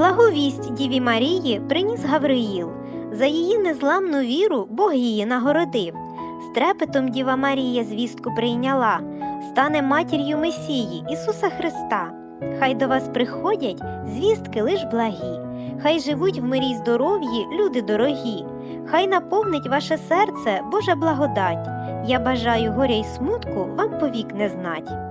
Благовість Діві Марії приніс Гавриїл. За її незламну віру Бог її нагородив. З трепетом Діва Марія звістку прийняла, стане матір'ю Месії Ісуса Христа. Хай до вас приходять звістки лиш благі, хай живуть в мирі й здоров'ї люди дорогі, хай наповнить ваше серце Божа благодать. Я бажаю горя й смутку вам повік не знать.